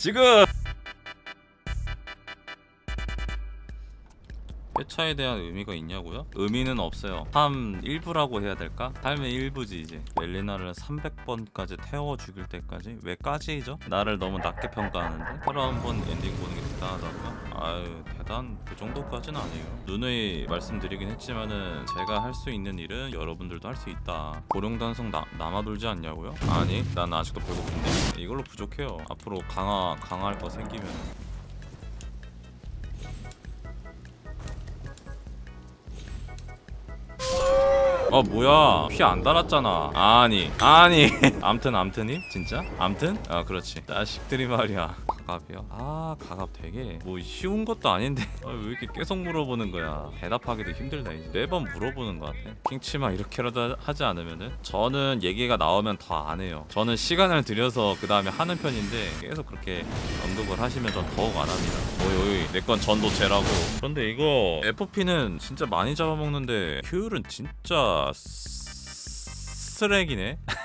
지금 회차에 대한 의미가 있냐고요? 의미는 없어요 삶 일부라고 해야 될까? 삶의 일부지 이제 멜리나를 300번까지 태워 죽일 때까지 왜 까지이죠? 나를 너무 낮게 평가하는데 하루 한 번 엔딩 보는 게 대단하다고요? 아유 대단 그 정도까지는 아니에요 누누이 말씀드리긴 했지만은 제가 할 수 있는 일은 여러분들도 할 수 있다 고령단속 나, 남아돌지 않냐고요? 아니 난 아직도 배고픈데 이걸로 부족해요 앞으로 강화 강화할 거 생기면 어 뭐야? 피 안 달았잖아. 아니 아니. 암튼 암튼이? 진짜? 암튼? 아 그렇지. 자식들이 말이야 가갑이요? 아 가갑 되게 뭐 쉬운 것도 아닌데. 아, 왜 이렇게 계속 물어보는 거야? 대답하기도 힘들다 이제. 매번 물어보는 것 같아. 킹치마 이렇게라도 하지 않으면은? 저는 얘기가 나오면 더 안 해요. 저는 시간을 들여서 그 다음에 하는 편인데 계속 그렇게 언급을 하시면 전 더욱 안 합니다. 오이 오이 내 건 전도체라고. 그런데 이거 FP는 진짜 많이 잡아먹는데 효율은 진짜 쓰레기네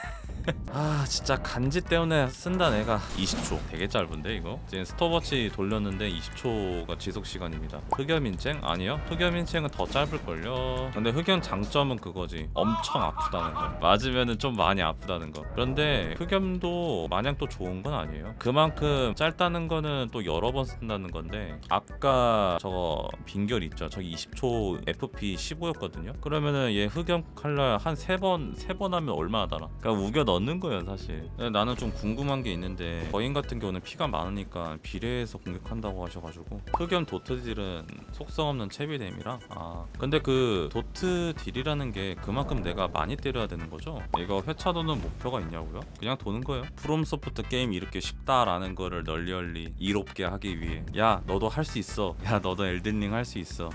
아 진짜 간지 때문에 쓴다 내가. 20초. 되게 짧은데 이거? 지금 스톱워치 돌렸는데 20초가 지속시간입니다. 흑염인챙? 아니요. 흑염인챙은 더 짧을걸요. 근데 흑염 장점은 그거지. 엄청 아프다는 거. 맞으면은 좀 많이 아프다는 거. 그런데 흑염도 마냥 또 좋은 건 아니에요. 그만큼 짧다는 거는 또 여러 번 쓴다는 건데 아까 저거 빈결 있죠? 저기 20초 FP 15였거든요? 그러면은 얘 흑염 칼날 한세번세번 하면 얼마나 달아? 그러니까 우겨 넣는 거예요 사실. 근데 나는 좀 궁금한 게 있는데 거인 같은 경우는 피가 많으니까 비례해서 공격한다고 하셔가지고 흑염 dot deal은 속성 없는 체비 뎀이라 아 근데 그 dot deal이라는 게 그만큼 내가 많이 때려야 되는 거죠? 이거 회차 도는 목표가 있냐고요? 그냥 도는 거예요. 프롬소프트 게임 이렇게 쉽다라는 거를 널리 널리 이롭게 하기 위해. 야 너도 할 수 있어. 야 너도 엘든링 할 수 있어.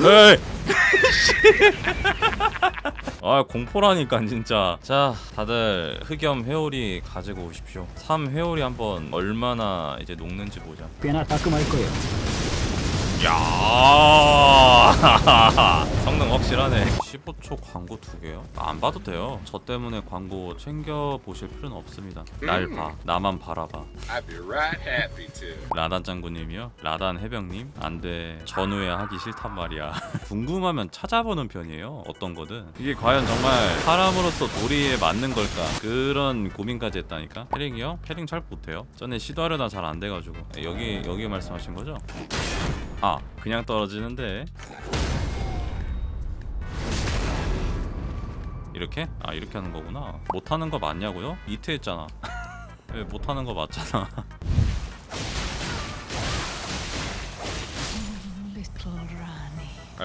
에이 아 공포라니까 진짜. 자 다들 흑염 회오리 가지고 오십시오. 3 회오리 한번 얼마나 이제 녹는지 보자. 꽤나 따끔할 거예요. 야. 성능 확실하네. 15초 광고 두 개요? 안 봐도 돼요. 저 때문에 광고 챙겨 보실 필요는 없습니다. 날 봐. 나만 바라봐. 라단 장군님이요? 라단 해병님? 안돼. 전후에 하기 싫단 말이야. 궁금하면 찾아보는 편이에요. 어떤 거든. 이게 과연 정말 사람으로서 도리에 맞는 걸까? 그런 고민까지 했다니까? 패링이요? 패링 잘 못해요? 전에 시도하려다 잘 안 돼가지고. 여기 여기 말씀하신 거죠? 아 그냥 떨어지는데 이렇게? 아 이렇게 하는 거구나 못하는 거 맞냐고요? 이트 했잖아 왜 못하는 거 맞잖아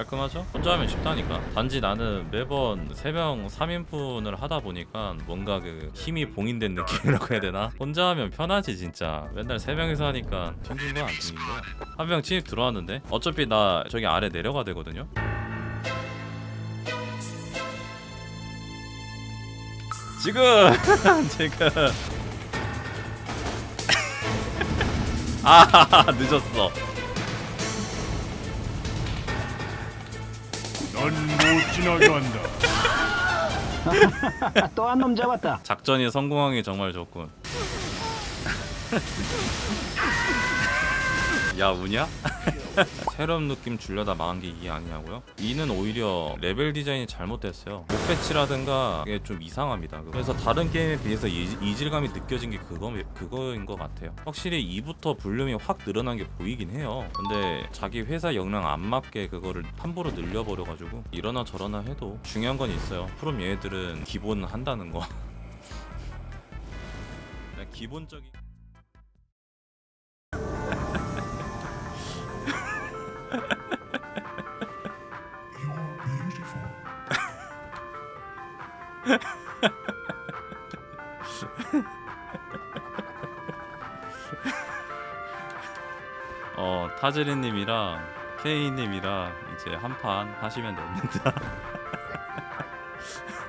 깔끔하죠? 혼자 하면 쉽다니까. 단지 나는 매번 3명 3인분을 하다 보니까 뭔가 그 힘이 봉인된 느낌이라고 해야 되나? 혼자 하면 편하지 진짜. 맨날 3명이서 하니까 튕긴 건안 튕긴 거야 한 명 침입 들어왔는데? 어차피 나 저기 아래 내려가 되거든요? 지금! 지금! 아 늦었어 넌 못 지나게 한다. 또 한 놈 잡았다. 작전이 성공하기 정말 좋군. 야 우냐? 새로운 느낌 주려다 망한 게 이게 아니냐고요? 이는 오히려 level design이 잘못됐어요. mob 배치라든가 이게 좀 이상합니다. 그래서 다른 게임에 비해서 이, 이질감이 느껴진 게 그거 그거인 것 같아요. 확실히 2부터 볼륨이 확 늘어난 게 보이긴 해요. 근데 자기 회사 역량 안 맞게 그거를 함부로 늘려버려가지고 이러나 저러나 해도 중요한 건 있어요. 프롬 얘네들은 기본 한다는 거. 그냥 기본적인. 어 타즈리님이랑 케이님이랑 이제 한 판 하시면 됩니다.